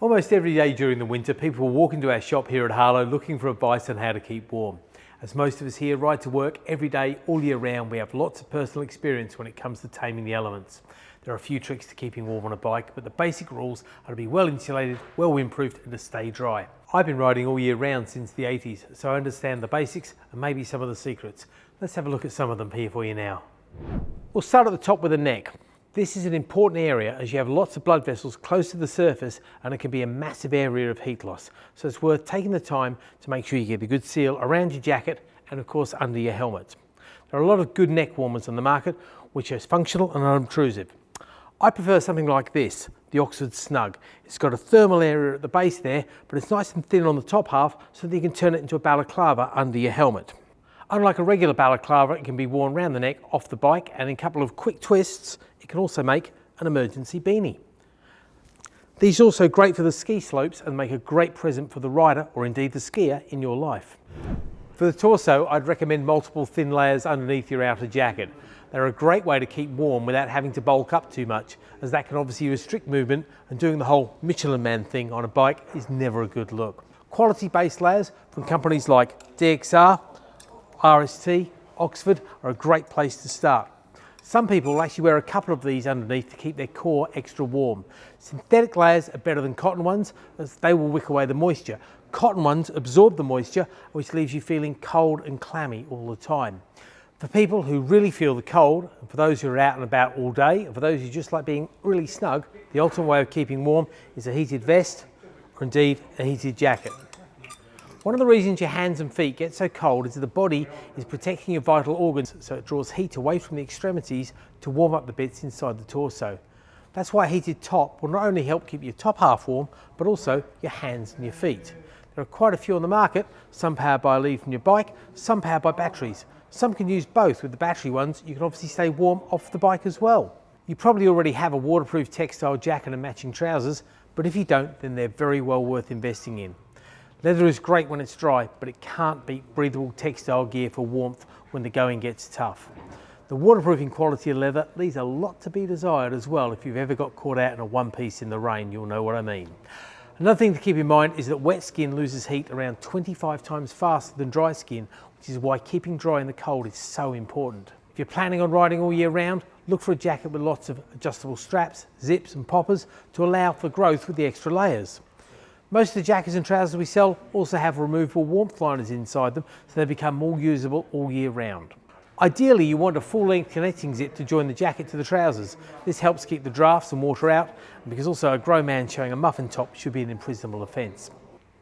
Almost every day during the winter, people will walk into our shop here at Harlow looking for advice on how to keep warm. As most of us here ride to work every day, all year round, we have lots of personal experience when it comes to taming the elements. There are a few tricks to keeping warm on a bike, but the basic rules are to be well insulated, well windproofed and to stay dry. I've been riding all year round since the 80s, so I understand the basics and maybe some of the secrets. Let's have a look at some of them here for you now. We'll start at the top with the neck. This is an important area as you have lots of blood vessels close to the surface and it can be a massive area of heat loss. So it's worth taking the time to make sure you get a good seal around your jacket and of course under your helmet. There are a lot of good neck warmers on the market which are functional and unobtrusive. I prefer something like this, the Oxford Snug. It's got a thermal area at the base there, but it's nice and thin on the top half so that you can turn it into a balaclava under your helmet. Unlike a regular balaclava, it can be worn around the neck off the bike and in a couple of quick twists, it can also make an emergency beanie. These are also great for the ski slopes and make a great present for the rider or indeed the skier in your life. For the torso, I'd recommend multiple thin layers underneath your outer jacket. They're a great way to keep warm without having to bulk up too much, as that can obviously restrict movement and doing the whole Michelin man thing on a bike is never a good look. Quality base layers from companies like DXR RST, Oxford are a great place to start. Some people will actually wear a couple of these underneath to keep their core extra warm. Synthetic layers are better than cotton ones as they will wick away the moisture. Cotton ones absorb the moisture which leaves you feeling cold and clammy all the time. For people who really feel the cold, and for those who are out and about all day, and for those who just like being really snug, the ultimate way of keeping warm is a heated vest or indeed a heated jacket. One of the reasons your hands and feet get so cold is that the body is protecting your vital organs so it draws heat away from the extremities to warm up the bits inside the torso. That's why a heated top will not only help keep your top half warm, but also your hands and your feet. There are quite a few on the market, some powered by a lead from your bike, some powered by batteries. Some can use both. With the battery ones, you can obviously stay warm off the bike as well. You probably already have a waterproof textile jacket and matching trousers, but if you don't, then they're very well worth investing in. Leather is great when it's dry, but it can't beat breathable textile gear for warmth when the going gets tough. The waterproofing quality of leather leaves a lot to be desired as well. If you've ever got caught out in a one piece in the rain, you'll know what I mean. Another thing to keep in mind is that wet skin loses heat around 25 times faster than dry skin, which is why keeping dry in the cold is so important. If you're planning on riding all year round, look for a jacket with lots of adjustable straps, zips and poppers to allow for growth with the extra layers. Most of the jackets and trousers we sell also have removable warmth liners inside them so they become more usable all year round. Ideally you want a full length connecting zip to join the jacket to the trousers. This helps keep the drafts and water out because also a grown man showing a muffin top should be an imprisonable offence.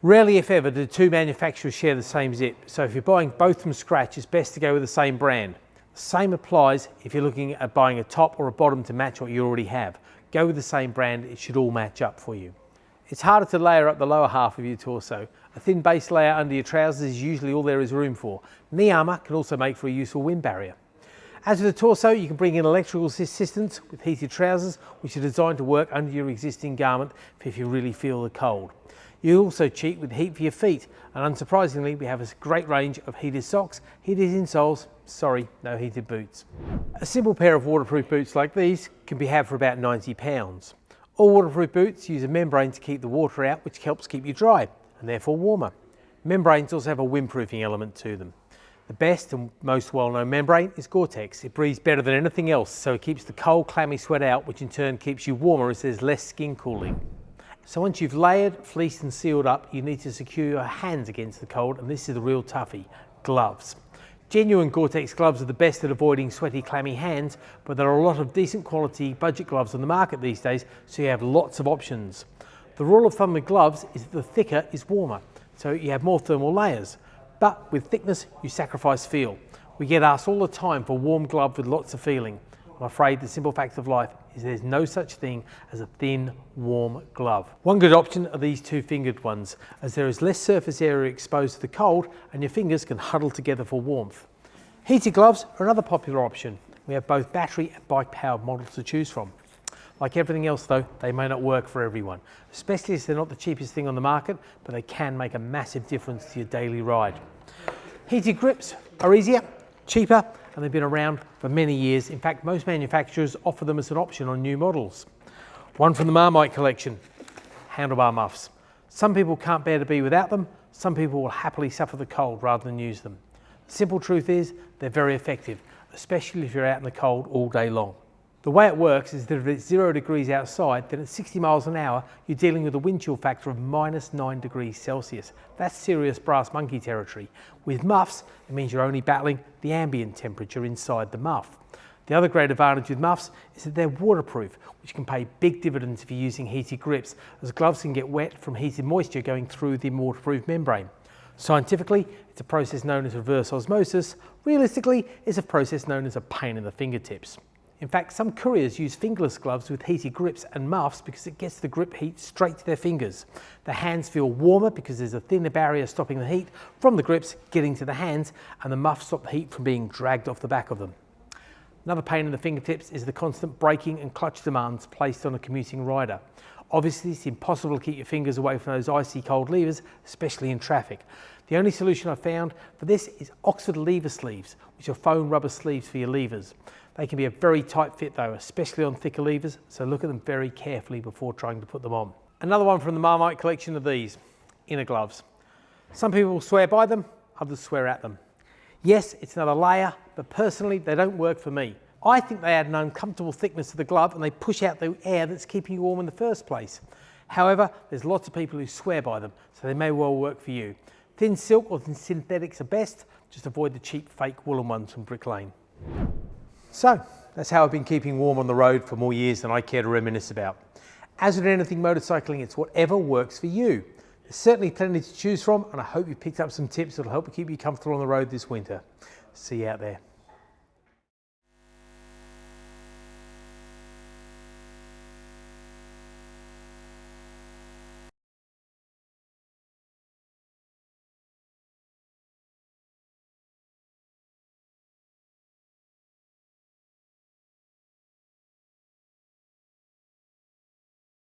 Rarely if ever do two manufacturers share the same zip so if you're buying both from scratch it's best to go with the same brand. The same applies if you're looking at buying a top or a bottom to match what you already have. Go with the same brand, it should all match up for you. It's harder to layer up the lower half of your torso. A thin base layer under your trousers is usually all there is room for. Knee armour can also make for a useful wind barrier. As with the torso, you can bring in electrical assistance with heated trousers, which are designed to work under your existing garment if you really feel the cold. You also cheat with heat for your feet, and unsurprisingly, we have a great range of heated socks, heated insoles, sorry, no heated boots. A simple pair of waterproof boots like these can be had for about 90 pounds. All waterproof boots use a membrane to keep the water out, which helps keep you dry and therefore warmer. Membranes also have a windproofing element to them. The best and most well-known membrane is Gore-Tex. It breathes better than anything else, so it keeps the cold, clammy sweat out, which in turn keeps you warmer as there's less skin cooling. So once you've layered, fleeced and sealed up, you need to secure your hands against the cold, and this is the real toughie, gloves. Genuine Gore-Tex gloves are the best at avoiding sweaty, clammy hands, but there are a lot of decent quality budget gloves on the market these days, so you have lots of options. The rule of thumb with gloves is that the thicker is warmer, so you have more thermal layers. But with thickness, you sacrifice feel. We get asked all the time for warm glove with lots of feeling. I'm afraid the simple fact of life is there's no such thing as a thin, warm glove. One good option are these two-fingered ones, as there is less surface area exposed to the cold and your fingers can huddle together for warmth. Heated gloves are another popular option. We have both battery and bike-powered models to choose from. Like everything else though, they may not work for everyone, especially as they're not the cheapest thing on the market, but they can make a massive difference to your daily ride. Heated grips are easier, cheaper, and they've been around for many years. In fact, most manufacturers offer them as an option on new models. One from the Marmite collection, handlebar muffs. Some people can't bear to be without them, some people will happily suffer the cold rather than use them. The simple truth is they're very effective, especially if you're out in the cold all day long. The way it works is that if it's zero degrees outside, then at 60 miles an hour, you're dealing with a wind chill factor of minus nine degrees Celsius. That's serious brass monkey territory. With muffs, it means you're only battling the ambient temperature inside the muff. The other great advantage with muffs is that they're waterproof, which can pay big dividends if you're using heated grips, as gloves can get wet from heated moisture going through the waterproof membrane. Scientifically, it's a process known as reverse osmosis. Realistically, it's a process known as a pain in the fingertips. In fact, some couriers use fingerless gloves with heated grips and muffs because it gets the grip heat straight to their fingers. The hands feel warmer because there's a thinner barrier stopping the heat from the grips getting to the hands and the muffs stop the heat from being dragged off the back of them. Another pain in the fingertips is the constant braking and clutch demands placed on a commuting rider. Obviously, it's impossible to keep your fingers away from those icy cold levers, especially in traffic. The only solution I've found for this is Oxford lever sleeves, which are foam rubber sleeves for your levers. They can be a very tight fit though, especially on thicker levers, so look at them very carefully before trying to put them on. Another one from the Marmite collection of these, inner gloves. Some people swear by them, others swear at them. Yes, it's another layer, but personally, they don't work for me. I think they add an uncomfortable thickness to the glove and they push out the air that's keeping you warm in the first place. However, there's lots of people who swear by them, so they may well work for you. Thin silk or thin synthetics are best, just avoid the cheap fake woolen ones from Brick Lane. So, that's how I've been keeping warm on the road for more years than I care to reminisce about. As with anything motorcycling, it's whatever works for you. There's certainly plenty to choose from, and I hope you picked up some tips that'll help keep you comfortable on the road this winter. See you out there.